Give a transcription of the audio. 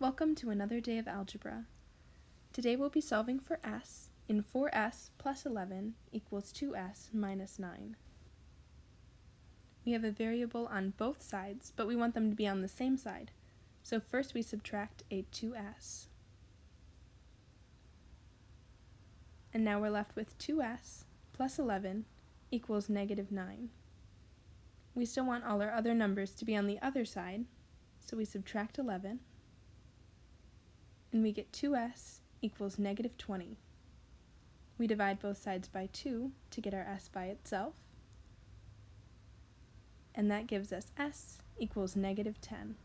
Welcome to another day of algebra. Today we'll be solving for s in 4s plus 11 equals 2s minus 9. We have a variable on both sides, but we want them to be on the same side. So first we subtract a 2s. And now we're left with 2s plus 11 equals negative 9. We still want all our other numbers to be on the other side, so we subtract 11 and we get 2s equals negative 20. We divide both sides by 2 to get our s by itself, and that gives us s equals negative 10.